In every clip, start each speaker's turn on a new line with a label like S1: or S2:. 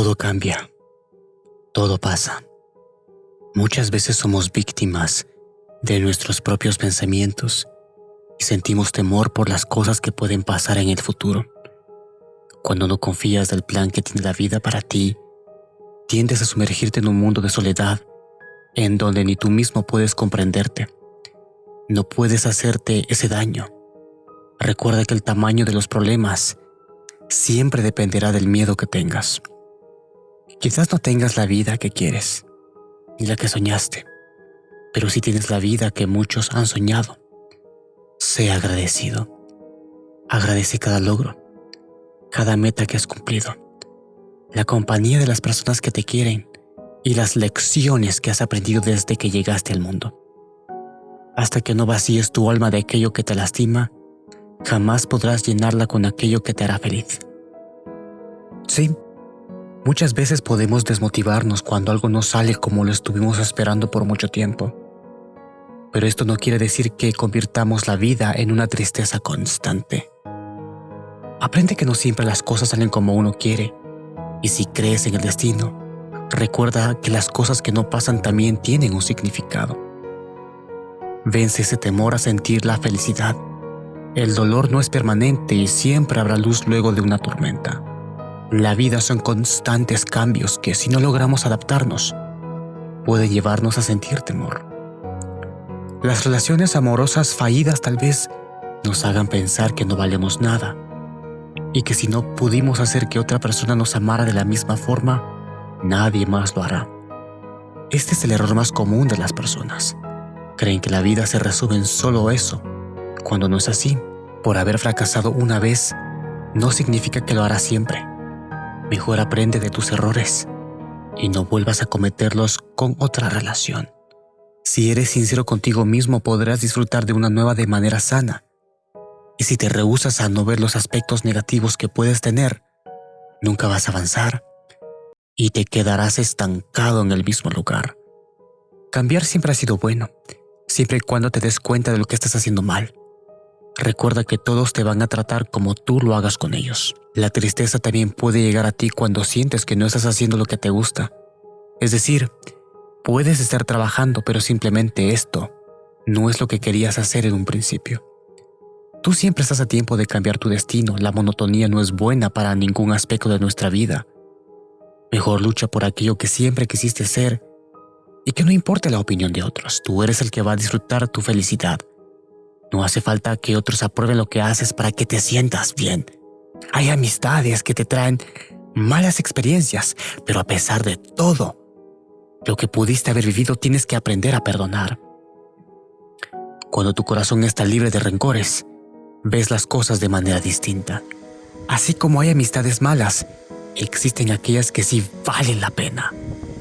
S1: Todo cambia. Todo pasa. Muchas veces somos víctimas de nuestros propios pensamientos y sentimos temor por las cosas que pueden pasar en el futuro. Cuando no confías del plan que tiene la vida para ti, tiendes a sumergirte en un mundo de soledad en donde ni tú mismo puedes comprenderte. No puedes hacerte ese daño. Recuerda que el tamaño de los problemas siempre dependerá del miedo que tengas. Quizás no tengas la vida que quieres, ni la que soñaste, pero si tienes la vida que muchos han soñado. Sé agradecido. Agradece cada logro, cada meta que has cumplido, la compañía de las personas que te quieren y las lecciones que has aprendido desde que llegaste al mundo. Hasta que no vacíes tu alma de aquello que te lastima, jamás podrás llenarla con aquello que te hará feliz. Sí, muchas veces podemos desmotivarnos cuando algo no sale como lo estuvimos esperando por mucho tiempo. Pero esto no quiere decir que convirtamos la vida en una tristeza constante. Aprende que no siempre las cosas salen como uno quiere, y si crees en el destino, recuerda que las cosas que no pasan también tienen un significado. Vence ese temor a sentir la felicidad. El dolor no es permanente y siempre habrá luz luego de una tormenta. La vida son constantes cambios que si no logramos adaptarnos, puede llevarnos a sentir temor. Las relaciones amorosas fallidas tal vez nos hagan pensar que no valemos nada y que si no pudimos hacer que otra persona nos amara de la misma forma, nadie más lo hará. Este es el error más común de las personas. Creen que la vida se resume en solo eso, cuando no es así. Por haber fracasado una vez, no significa que lo hará siempre. Mejor aprende de tus errores y no vuelvas a cometerlos con otra relación. Si eres sincero contigo mismo podrás disfrutar de una nueva de manera sana. Y si te rehusas a no ver los aspectos negativos que puedes tener, nunca vas a avanzar y te quedarás estancado en el mismo lugar. Cambiar siempre ha sido bueno, siempre y cuando te des cuenta de lo que estás haciendo mal. Recuerda que todos te van a tratar como tú lo hagas con ellos. La tristeza también puede llegar a ti cuando sientes que no estás haciendo lo que te gusta. Es decir, puedes estar trabajando pero simplemente esto no es lo que querías hacer en un principio. Tú siempre estás a tiempo de cambiar tu destino, la monotonía no es buena para ningún aspecto de nuestra vida. Mejor lucha por aquello que siempre quisiste ser y que no importe la opinión de otros, tú eres el que va a disfrutar tu felicidad. No hace falta que otros aprueben lo que haces para que te sientas bien. Hay amistades que te traen malas experiencias, pero a pesar de todo, lo que pudiste haber vivido tienes que aprender a perdonar. Cuando tu corazón está libre de rencores, ves las cosas de manera distinta. Así como hay amistades malas, existen aquellas que sí valen la pena.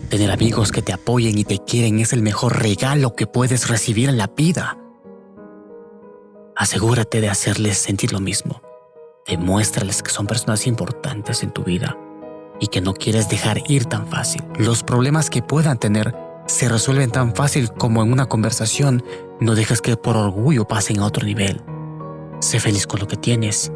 S1: Tener amigos que te apoyen y te quieren es el mejor regalo que puedes recibir en la vida. Asegúrate de hacerles sentir lo mismo. Demuéstrales que son personas importantes en tu vida y que no quieres dejar ir tan fácil. Los problemas que puedan tener se resuelven tan fácil como en una conversación. No dejes que por orgullo pasen a otro nivel. Sé feliz con lo que tienes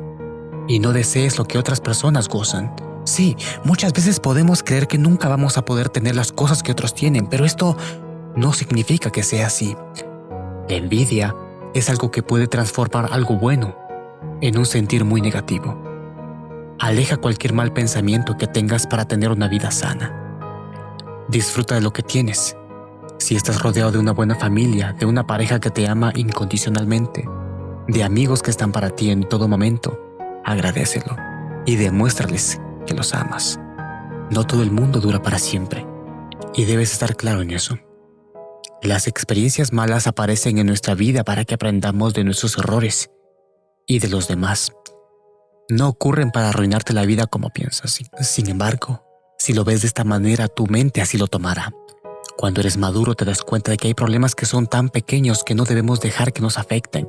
S1: y no desees lo que otras personas gozan. Sí, muchas veces podemos creer que nunca vamos a poder tener las cosas que otros tienen, pero esto no significa que sea así. La envidia es algo que puede transformar algo bueno en un sentir muy negativo. Aleja cualquier mal pensamiento que tengas para tener una vida sana. Disfruta de lo que tienes. Si estás rodeado de una buena familia, de una pareja que te ama incondicionalmente, de amigos que están para ti en todo momento, agradecelo y demuéstrales que los amas. No todo el mundo dura para siempre y debes estar claro en eso. Las experiencias malas aparecen en nuestra vida para que aprendamos de nuestros errores y de los demás. No ocurren para arruinarte la vida como piensas. Sin embargo, si lo ves de esta manera, tu mente así lo tomará. Cuando eres maduro te das cuenta de que hay problemas que son tan pequeños que no debemos dejar que nos afecten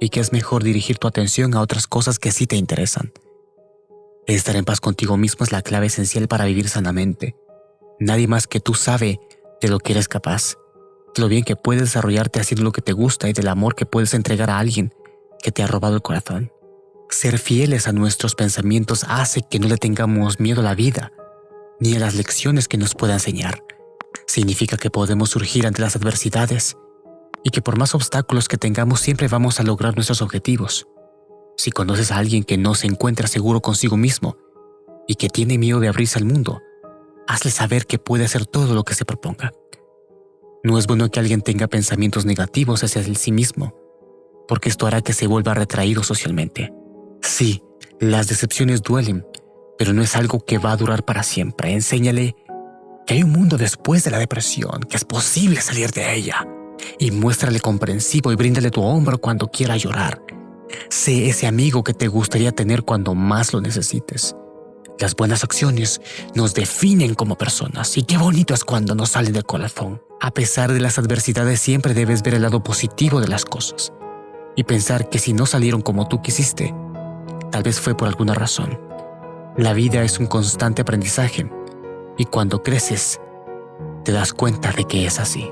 S1: y que es mejor dirigir tu atención a otras cosas que sí te interesan. Estar en paz contigo mismo es la clave esencial para vivir sanamente. Nadie más que tú sabe de lo que eres capaz lo bien que puedes desarrollarte haciendo lo que te gusta y del amor que puedes entregar a alguien que te ha robado el corazón. Ser fieles a nuestros pensamientos hace que no le tengamos miedo a la vida, ni a las lecciones que nos pueda enseñar. Significa que podemos surgir ante las adversidades y que por más obstáculos que tengamos siempre vamos a lograr nuestros objetivos. Si conoces a alguien que no se encuentra seguro consigo mismo y que tiene miedo de abrirse al mundo, hazle saber que puede hacer todo lo que se proponga. No es bueno que alguien tenga pensamientos negativos hacia sí mismo, porque esto hará que se vuelva retraído socialmente. Sí, las decepciones duelen, pero no es algo que va a durar para siempre. Enséñale que hay un mundo después de la depresión, que es posible salir de ella. Y muéstrale comprensivo y bríndale tu hombro cuando quiera llorar. Sé ese amigo que te gustaría tener cuando más lo necesites. Las buenas acciones nos definen como personas y qué bonito es cuando nos salen del corazón. A pesar de las adversidades siempre debes ver el lado positivo de las cosas y pensar que si no salieron como tú quisiste, tal vez fue por alguna razón. La vida es un constante aprendizaje y cuando creces, te das cuenta de que es así.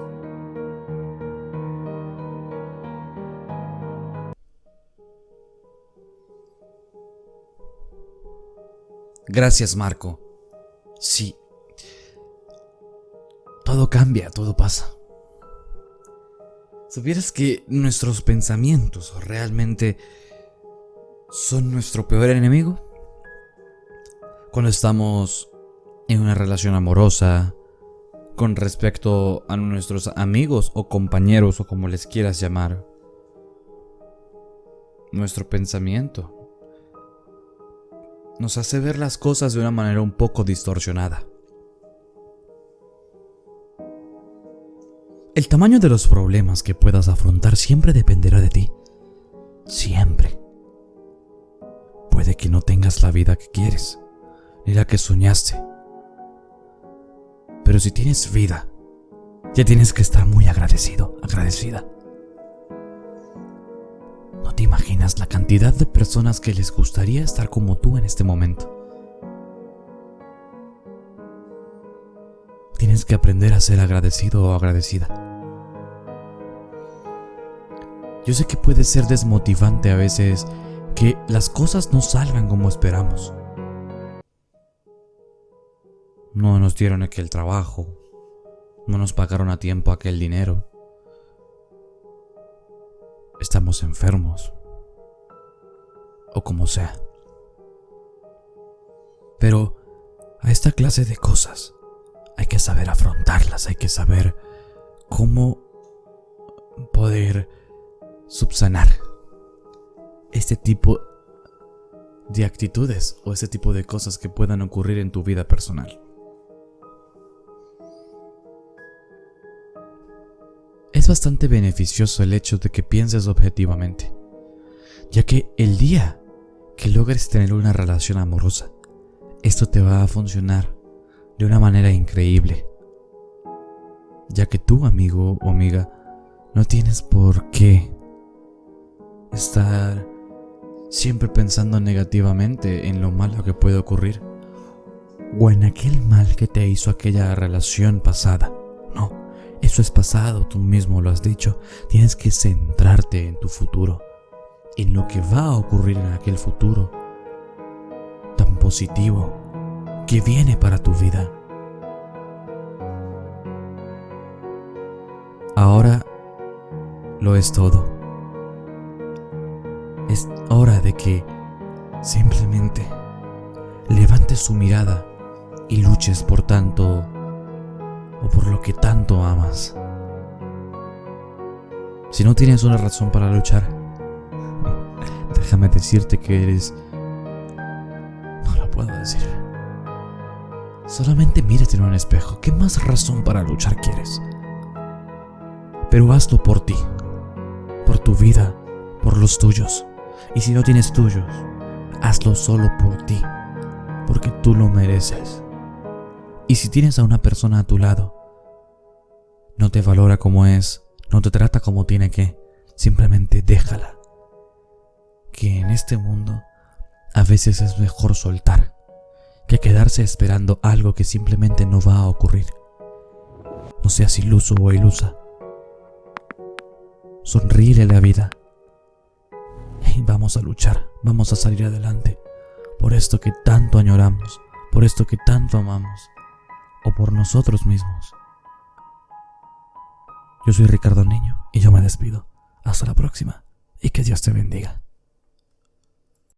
S2: Gracias, Marco. Sí. Todo cambia, todo pasa. ¿Supieras que nuestros pensamientos realmente son nuestro peor enemigo? Cuando estamos en una relación amorosa, con respecto a nuestros amigos o compañeros o como les quieras llamar, nuestro pensamiento nos hace ver las cosas de una manera un poco distorsionada. El tamaño de los problemas que puedas afrontar siempre dependerá de ti. Siempre. Puede que no tengas la vida que quieres, ni la que soñaste. Pero si tienes vida, ya tienes que estar muy agradecido, agradecida. No te imaginas la cantidad de personas que les gustaría estar como tú en este momento. Tienes que aprender a ser agradecido o agradecida. Yo sé que puede ser desmotivante a veces que las cosas no salgan como esperamos. No nos dieron aquel trabajo, no nos pagaron a tiempo aquel dinero, estamos enfermos o como sea. Pero a esta clase de cosas hay que saber afrontarlas, hay que saber cómo poder subsanar este tipo de actitudes o este tipo de cosas que puedan ocurrir en tu vida personal. Es bastante beneficioso el hecho de que pienses objetivamente, ya que el día que logres tener una relación amorosa, esto te va a funcionar de una manera increíble, ya que tú, amigo o amiga, no tienes por qué estar siempre pensando negativamente en lo malo que puede ocurrir o en aquel mal que te hizo aquella relación pasada. Eso es pasado, tú mismo lo has dicho. Tienes que centrarte en tu futuro, en lo que va a ocurrir en aquel futuro tan positivo que viene para tu vida. Ahora lo es todo. Es hora de que simplemente levantes su mirada y luches por tanto o por lo que tanto amas. Si no tienes una razón para luchar, déjame decirte que eres... No lo puedo decir. Solamente mírate en un espejo. ¿Qué más razón para luchar quieres? Pero hazlo por ti, por tu vida, por los tuyos. Y si no tienes tuyos, hazlo solo por ti, porque tú lo mereces. Y si tienes a una persona a tu lado, no te valora como es, no te trata como tiene que, simplemente déjala. Que en este mundo a veces es mejor soltar que quedarse esperando algo que simplemente no va a ocurrir. No seas iluso o ilusa. Sonríe a la vida. Y vamos a luchar, vamos a salir adelante por esto que tanto añoramos por esto que tanto amamos o por nosotros mismos. Yo soy Ricardo Niño y yo me despido. Hasta la próxima y que Dios te bendiga.